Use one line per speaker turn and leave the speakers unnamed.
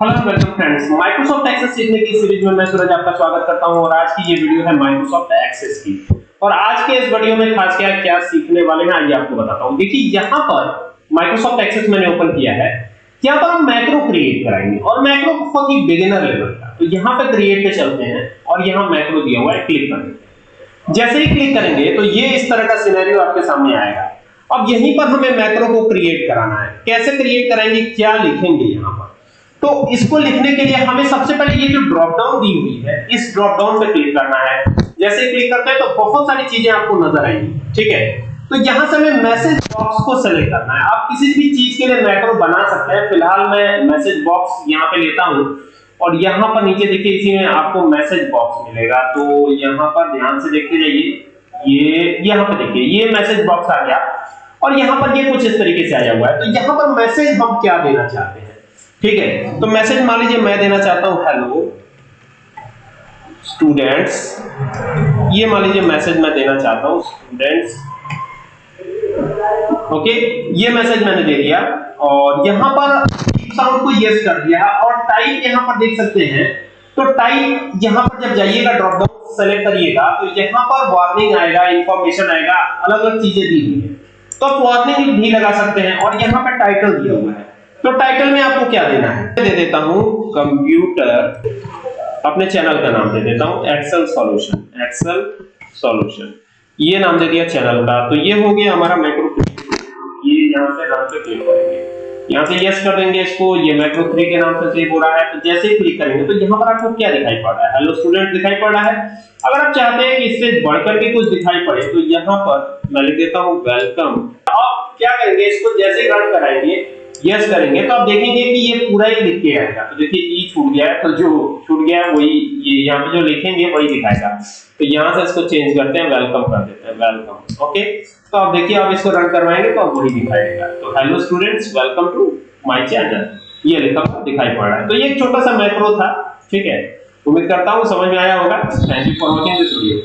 Hello welcome friends Microsoft Access सीखने की series में मैं सूरज आपका स्वागत करता हूँ और आज की ये वीडियो है माइक्रोसॉफ्ट एक्सेस की। और आज के इस वीडियो में खास क्या क्या सीखने वाले हैं, आइए आपको बताता हूँ। देखिए, यहाँ पर माइक्रोसॉफ्ट एक्सेस मैंने ओपन किया है। यहाँ पर हम मैक्रो क्रिएट कराएँगे और मैक्रो बहुत ही बिगिनर लेवल का। तो यहाँ पे क्रिएट पे चलते हैं और यहाँ मैक्रो दिया हुआ है क्लिक कर देते हैं जैसे ही क्लिक करेंगे तो ये इस तरह का सिनेरियो आपके सामने आएगा। अब यहीं पर हमें मैक्रो को क्रिएट कराना है। कैसे क्रिएट कराएँगे, क्या लिखेंगे यहाँ पर? तो इसको लिखने के लिए हमें सबसे पहले ये जो ड्रॉप डाउन दी हुई है, इस ड्रॉप डाउन पे क्लिक करना है। जैसे क्लिक करते हैं तो बहुत सारी चीज़ें आपको नज़र आएँगी, ठीक है? तो यहाँ से हमें मैसेज बॉक्स को सेलेक्ट करना है। आप किसी भी चीज़ के लिए मैक्रो बना सकते हैं। फ़िलहाल मैं मैसेज बॉक्स यहाँ पे लेता हूँ और यहाँ पर नीचे देखिए, इसी में आपको मैसेज बॉक्स मिलेगा। तो यहाँ पर ध्यान से देखते जाइए। ये, यहाँ पर देखिए, ये मैसेज बॉक्स आ गया। और यहाँ पर ये कुछ इस तरीके से आया हुआ है। तो यहाँ पर मैसेज हम क्या देना चाहते हैं? ठीक है? तो मैसेज मान लीजिए मैं देना चाहता हूँ हेलो स्टूडेंट्स ये मान लीजिए मैसेज मैं देना चाहता हूँ स्टूडेंट्स ओके ये मैसेज मैंने दे दिया और यहाँ पर साउंड को यस कर दिया और टाइप यहाँ पर देख सकते हैं। तो टाइप यहाँ पर जब जाइएगा ड्रॉप डाउन सेलेक्ट करिएगा तो यहाँ पर वार्निंग आएगा इंफॉर्मेशन आएगा अलग अलग चीज़ें दी हुई है। तो आप वार्निंग भी लगा सकते हैं और यहाँ पर टाइटल दिया हुआ है। क्या देना है? दे देता हूँ कंप्यूटर अपने चैनल का नाम दे देता हूँ एक्सेल सॉल्यूशन एक्सेल सॉल्यूशन ये नाम दे दिया चैनल का। तो ये हो गया हमारा मैक्रो ये यहाँ से क्लिक करेंगे। यहाँ से यस कर देंगे इसको। ये मैक्रो 3 के नाम से सेव हो रहा है। तो जैसे ही क्लिक करेंगे तो यहाँ पर आपको क्या दिखाई पड़ रहा है? हेलो स्टूडेंट दिखाई पड़ रहा है? अगर आप चाहते हैं कि इससे बढ़कर के कुछ दिखाई पड़े तो यहाँ पर मैं लिख देता हूँ वेलकम आप क्या करेंगे? इसको जैसे ही रन कराएँगे यस करेंगे। तो आप देखेंगे कि ये पूरा ही लिख के आएगा तो देखिए ई छूट गया है तो जो छूट गया है वही, ये यहाँ पे जो लिखेंगे वही दिखाएगा। तो यहाँ से इसको चेंज करते हैं वेलकम कर देते हैं वेलकम ओके तो आप देखिए, आप इसको रन करवाएँगे तो वही दिखाएगा। तो hello students welcome to my channel ये लिखा दिखाई पड़ रहा है। तो ये एक छोटा सा मैक्रो था। ठीक है? उम्मीद करता हूँ समझ में आया होगा। Thank you for watching this video